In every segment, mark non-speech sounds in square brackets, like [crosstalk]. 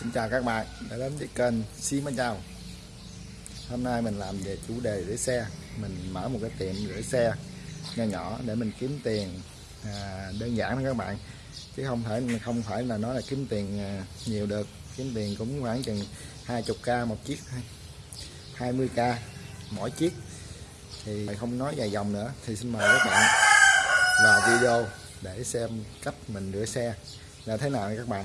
Xin chào các bạn đã đến với kênh Xí Mến Chào. Hôm nay mình làm về chủ đề rửa xe. Mình mở một cái tiệm rửa xe nhỏ nhỏ để mình kiếm tiền à, đơn giản đó các bạn. Chứ không phải không phải là nói là kiếm tiền à, nhiều được. Kiếm tiền cũng khoảng chừng 20k một chiếc thôi. 20k mỗi chiếc. Thì không nói dài dòng nữa. Thì xin mời các bạn vào video để xem cách mình rửa xe. Là thế nào các bạn?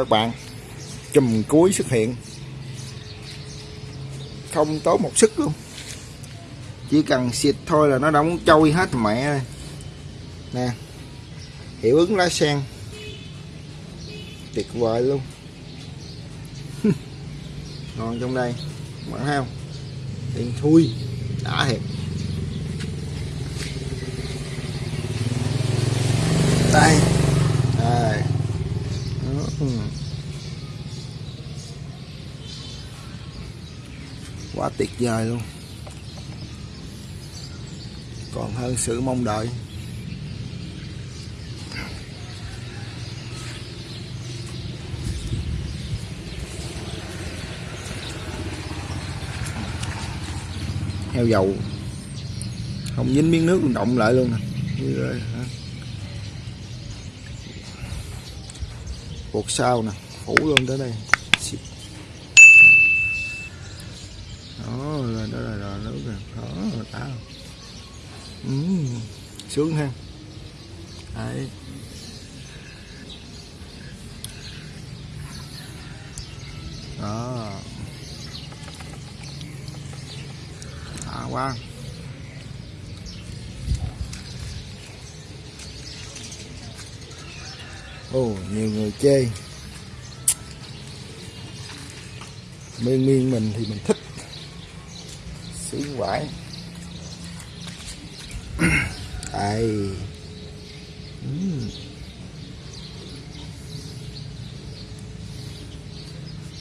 Các bạn. Chùm cuối xuất hiện. Không tốn một sức luôn. Chỉ cần xịt thôi là nó đóng trôi hết mẹ nè, hiệu ứng lá sen. Tuyệt vời luôn. [laughs] Ngon trong đây. Bạn thấy không? Tiền thui. Đã thiệt đây ừ. quá tuyệt vời luôn. Còn hơn sự mong đợi. Heo dầu. Không dính miếng nước động lại luôn nè. Cột sau nè phủ luôn tới đây. Đó là đó là, là nước nè. Đó là đã ừ, sướng ha. Đấy. Đó. Đã quá ồ, nhiều người chê. Miên miên mình thì mình thích. Sướng quải [clears throat] ai.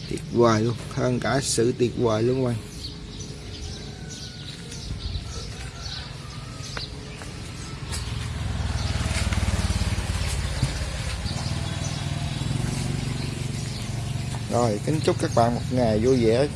Tuyệt vời luôn. Hơn cả sự tuyệt vời luôn các bạn rồi kính chúc các bạn một ngày vui vẻ.